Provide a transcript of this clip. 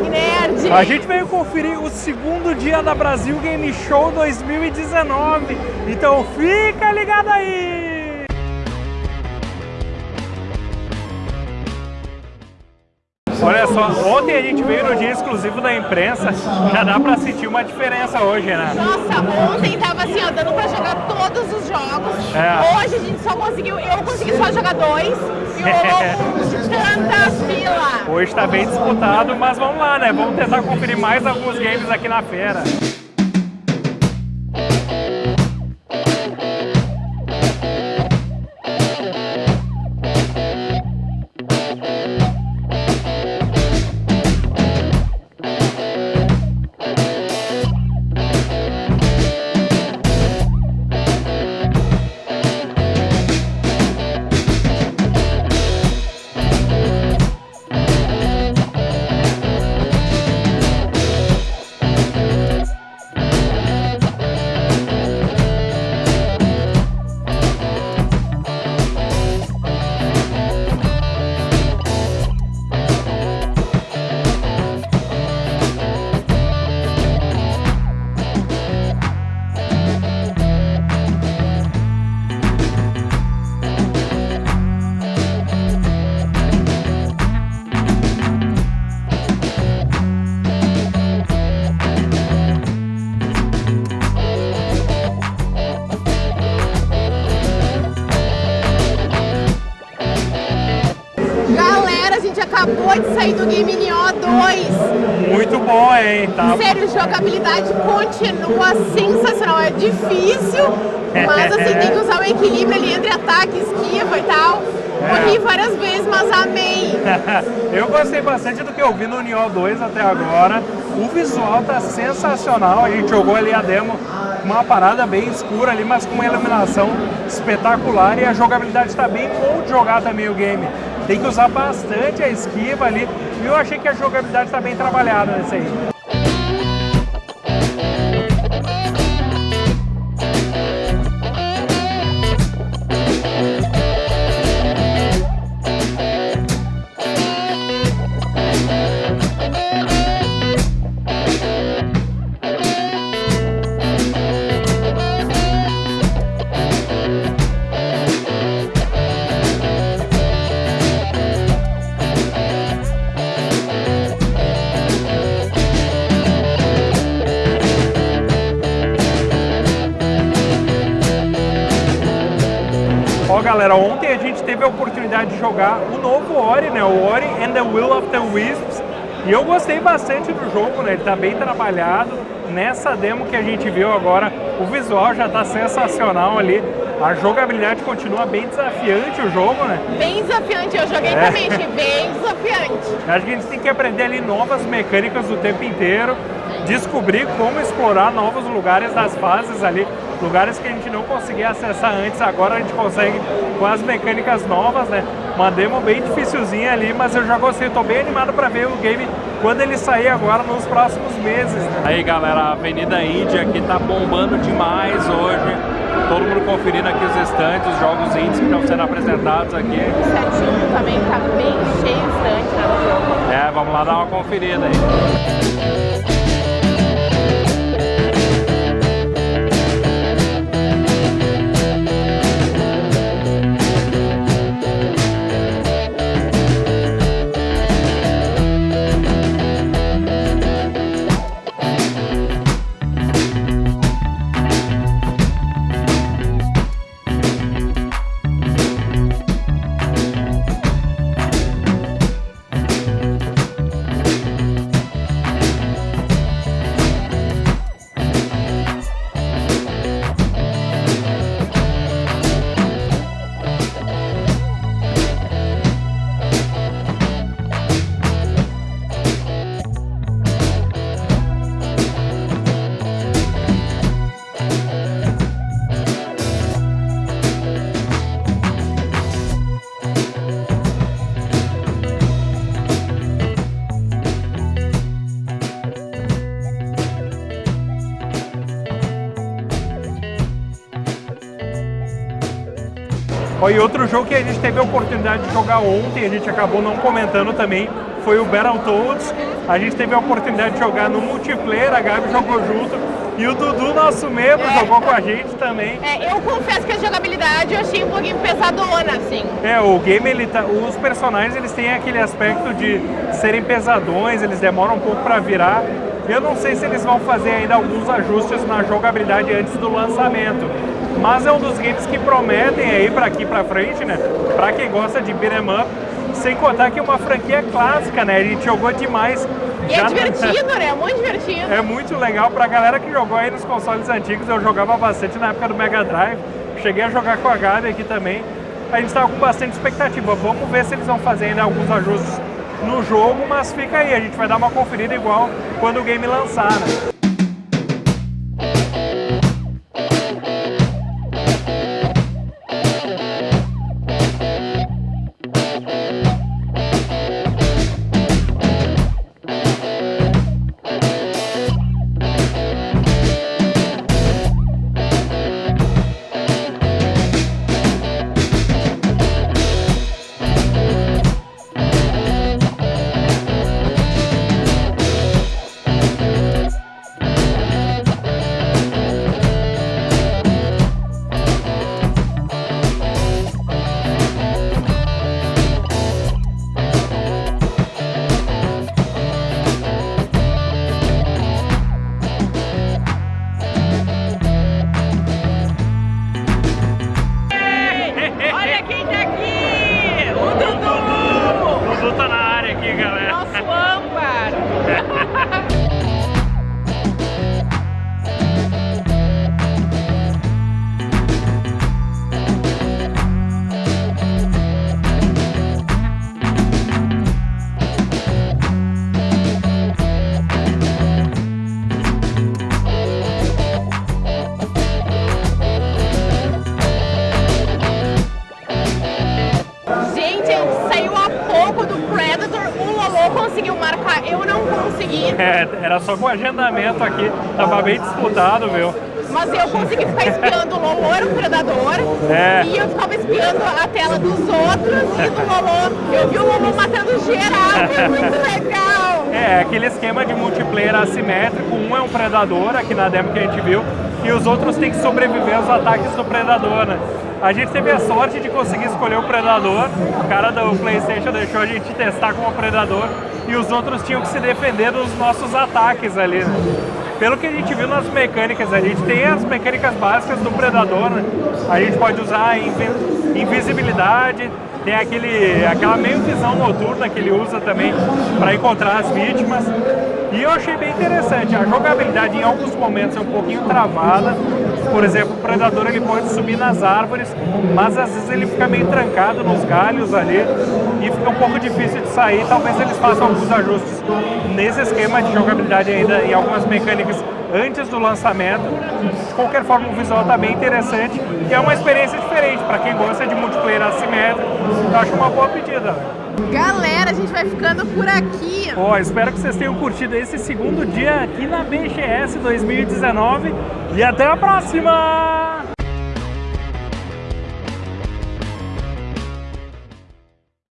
Magnerd! A gente veio conferir o segundo dia da Brasil Game Show 2019, então fica ligado aí! Olha só, ontem a gente veio no dia exclusivo da imprensa, já dá pra sentir uma diferença hoje, né? Nossa, ontem tava assim, ó, dando pra jogar todos os jogos. É. Hoje a gente só conseguiu, eu consegui só jogar dois e rolou tanta fila. Hoje tá bem disputado, mas vamos lá, né? Vamos tentar conferir mais alguns games aqui na feira. Acabou de sair do Game NO2. Muito bom, hein? Tá Sério, jogabilidade continua sensacional. É difícil, mas assim, tem que usar o equilíbrio ali entre ataque, esquiva e tal. Morri várias vezes, mas amei. eu gostei bastante do que eu vi no Nioh 2 até agora. O visual tá sensacional. A gente jogou ali a demo, uma parada bem escura ali, mas com uma iluminação espetacular. E a jogabilidade está bem bom de jogar também o game. Tem que usar bastante a esquiva ali. E eu achei que a jogabilidade está bem trabalhada nesse aí. Galera, ontem a gente teve a oportunidade de jogar o novo Ori, né? O Ori and the Will of the Wisps. E eu gostei bastante do jogo, né? Ele tá bem trabalhado. Nessa demo que a gente viu agora, o visual já tá sensacional ali. A jogabilidade continua bem desafiante o jogo, né? Bem desafiante, eu joguei É. também, achei bem desafiante. Acho que a gente tem que aprender ali novas mecânicas o tempo inteiro, descobrir como explorar novos lugares das fases ali, lugares que a gente não conseguia acessar antes, agora a gente consegue com as mecânicas novas, né? Uma demo bem dificilzinha ali, mas eu já gostei, tô bem animado para ver o game quando ele sair agora nos próximos meses. Né? Aí galera, a Avenida Índia aqui tá bombando demais hoje. Todo mundo conferindo aqui os estantes, os jogos indies que estão sendo apresentados aqui. O setinho também tá bem cheio de estante né, no jogo. É, vamos lá dar uma conferida aí. E outro jogo que a gente teve a oportunidade de jogar ontem, a gente acabou não comentando também, foi o Battletoads A gente teve a oportunidade de jogar no multiplayer, a Gabi jogou junto. E o Dudu, nosso membro, é. jogou com a gente também. É, eu confesso que a jogabilidade eu achei um pouquinho pesadona, assim. É, o game, ele tá, os personagens, eles têm aquele aspecto de serem pesadões, eles demoram um pouco para virar. Eu não sei se eles vão fazer ainda alguns ajustes na jogabilidade antes do lançamento. Mas é um dos games que prometem aí para aqui para frente, né? Para quem gosta de beat'em up, sem contar que é uma franquia clássica, né? A gente jogou demais. E é já... é divertido, né? É muito divertido. É muito legal pra galera que jogou aí nos consoles antigos. Eu jogava bastante na época do Mega Drive. Cheguei a jogar com a Gabi aqui também. A gente tava com bastante expectativa. Vamos ver se eles vão fazer ainda alguns ajustes no jogo, mas fica aí, a gente vai dar uma conferida igual quando o game lançar, né? Era só com agendamento aqui, tava bem disputado, viu? Mas eu consegui ficar espiando o era um predador, é. e eu ficava espiando a tela dos outros e do Lolo. Eu vi o Lolo matando geral, foi muito legal! É, aquele esquema de multiplayer assimétrico, um é um predador, aqui na demo que a gente viu, e os outros têm que sobreviver aos ataques do predador, né? A gente teve a sorte de conseguir escolher o predador, o cara do Playstation deixou a gente testar como predador, e os outros tinham que se defender dos nossos ataques ali, né? Pelo que a gente viu nas mecânicas, a gente tem as mecânicas básicas do Predador, né? A gente pode usar invisibilidade, tem aquele, aquela meio visão noturna que ele usa também para encontrar as vítimas. E eu achei bem interessante, a jogabilidade em alguns momentos é um pouquinho travada. Por exemplo, o Predador ele pode subir nas árvores, mas às vezes ele fica meio trancado nos galhos ali e fica um pouco difícil de sair. Talvez eles façam alguns ajustes nesse esquema de jogabilidade ainda em algumas mecânicas antes do lançamento. De qualquer forma, o visual está bem interessante e é uma experiência diferente para quem gosta de multiplayer assimétrico. Eu acho uma boa pedida. Galera, a gente vai ficando por aqui. Ó, espero que vocês tenham curtido esse segundo dia aqui na BGS 2019 e até a próxima!